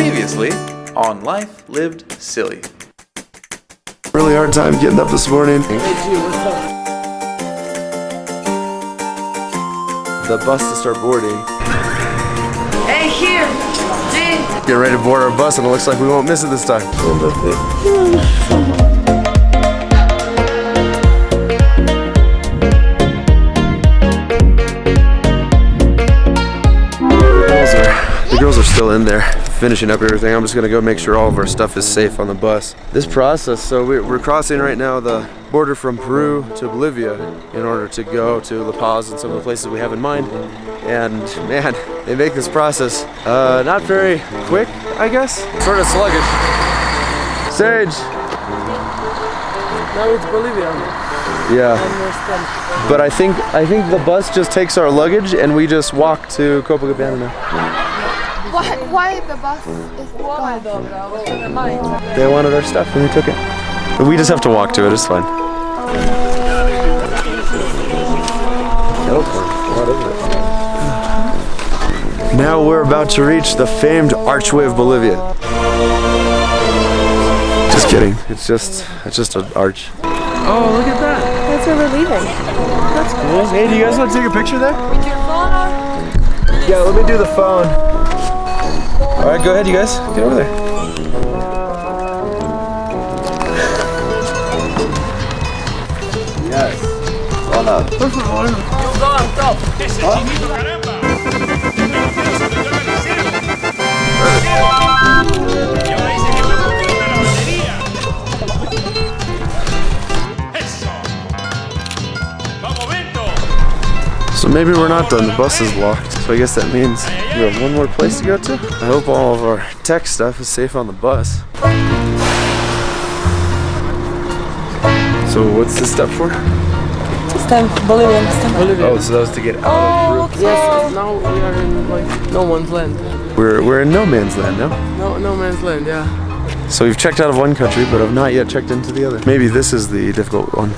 Previously on Life Lived Silly. Really hard time getting up this morning. The bus to start boarding. Hey, here! G! Getting ready to board our bus and it looks like we won't miss it this time. Girls are still in there finishing up everything. I'm just gonna go make sure all of our stuff is safe on the bus. This process, so we're, we're crossing right now the border from Peru to Bolivia in order to go to La Paz and some of the places we have in mind. And man, they make this process uh, not very quick, I guess. Sort of sluggish. Sage! Now it's Bolivia. Yeah. But I think I think the bus just takes our luggage and we just walk to Copacabana now. Why, why the bus is gone? They wanted our stuff and we took it. But we just have to walk to it, it's fine. Now we're about to reach the famed Archway of Bolivia. Just kidding. It's just it's just an arch. Oh, look at that. That's where we're leaving. That's cool. Hey, do you guys want to take a picture there? With your phone? Yeah, let me do the phone. All right, go ahead, you guys. Get over there. Yes. Hola. You go on maybe we're not done. The bus is locked. So I guess that means we have one more place to go to. I hope all of our tech stuff is safe on the bus. So what's this step for? Stamp, Bolivian stamp. Bolivia. Oh, so that was to get out Oh, of Peru. Yes, now we are in like no one's land. We're, we're in no man's land now. No, no man's land. Yeah. So we've checked out of one country, but I've not yet checked into the other. Maybe this is the difficult one.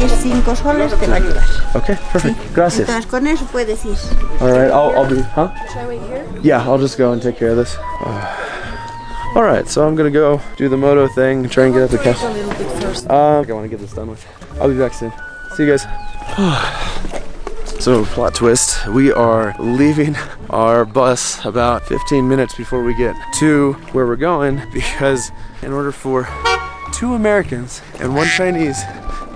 Pagues 5 soles te va a ayudar. Okay, perfect. Gracias. Entonces con eso puedes ir. All right, I'll, I'll be, huh? Should I wait here? Yeah, I'll just go and take care of this. all right, so I'm gonna go do the moto thing, try and get up the cash. A little bit first. Uh, I want to get this done with. I'll be back soon. See you guys. so, plot twist. We are leaving our bus about 15 minutes before we get to where we're going because in order for two Americans and one Chinese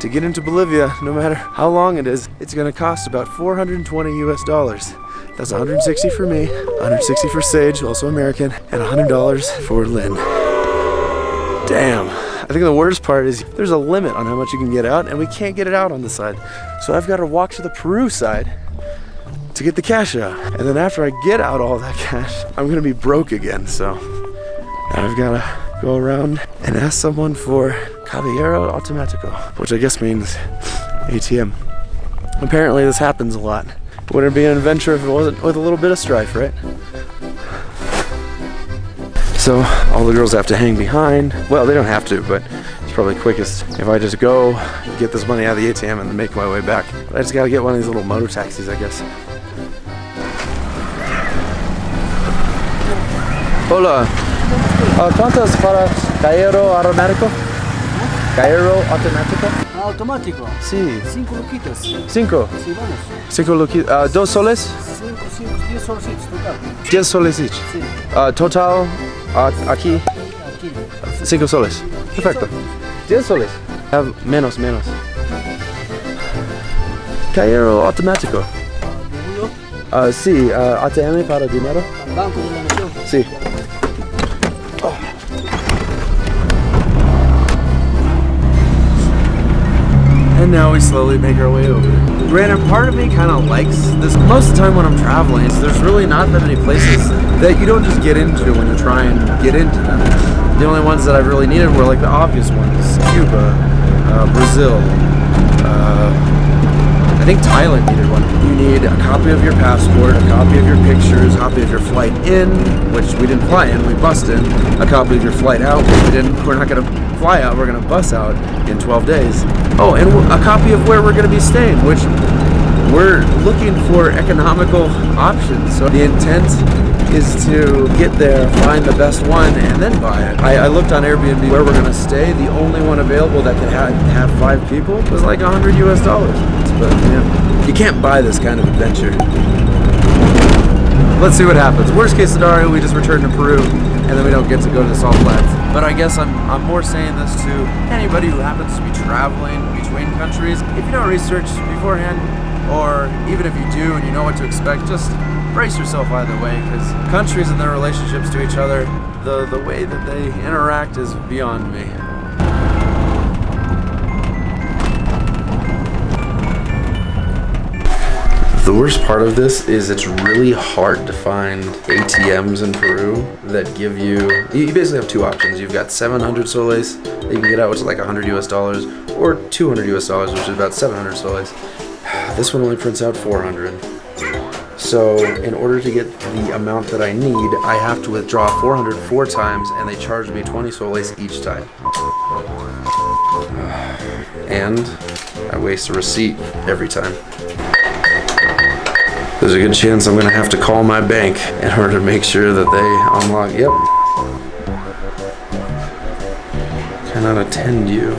to get into Bolivia, no matter how long it is, it's gonna cost about 420 US dollars. That's 160 for me, 160 for Sage, also American, and $100 for Lynn. Damn. I think the worst part is there's a limit on how much you can get out, and we can't get it out on the side. So I've got to walk to the Peru side to get the cash out. And then after I get out all that cash, I'm gonna be broke again. So I've got to go around and ask someone for Caballero Automatico, which I guess means ATM. Apparently, this happens a lot. Wouldn't it be an adventure if it wasn't with a little bit of strife, right? So all the girls have to hang behind. Well, they don't have to, but it's probably quickest if I just go get this money out of the ATM and make my way back. I just gotta get one of these little motor taxis, I guess. Hola. Uh, ¿Cuántas para Cairo Automático? Cairo Automático? Automático. Sí. Cinco luquitas. Cinco. Sí, vamos. Cinco luqui- uh, dos soles? Cinco, cinco, diez solcitos total. Diez soles each. Sí, Uh, total uh, aquí aquí. cinco soles. Perfecto. Diez soles. Uh, menos, menos. Cairo Automático. Uh, sí, uh, ATM para dinero. Banco de la Nación. Sí. Now we slowly make our way over. Granted, part of me kind of likes this. Most of the time when I'm traveling, there's really not that many places that you don't just get into when you try and get into them. The only ones that I really needed were like the obvious ones. Cuba, uh, Brazil, uh, I think Thailand needed one. You need a copy of your passport, a copy of your pictures, a copy of your flight in, which we didn't fly in, we bussed in, a copy of your flight out, which we didn't, we're not gonna fly out, we're gonna bus out in 12 days. Oh, and a copy of where we're gonna be staying, which we're looking for economical options. So the intent is to get there, find the best one, and then buy it. I, I looked on Airbnb where we're gonna stay. The only one available that could ha- have five people was like 100 US dollars. But yeah, you can't buy this kind of adventure. Let's see what happens. Worst case scenario, we just return to Peru, and then we don't get to go to the salt flats. But I guess I'm, I'm more saying this to anybody who happens to be traveling between countries. If you don't research beforehand, or even if you do and you know what to expect, just brace yourself either way, because countries and their relationships to each other, the, the way that they interact is beyond me. The worst part of this is it's really hard to find ATMs in Peru that give you, you basically have two options. You've got 700 soles that you can get out, which is like 100 US dollars, or 200 US dollars, which is about 700 soles. This one only prints out 400. So in order to get the amount that I need, I have to withdraw 400 four times and they charge me 20 soles each time. And I waste a receipt every time. There's a good chance I'm gonna have to call my bank in order to make sure that they unlock. Yep. Cannot attend you.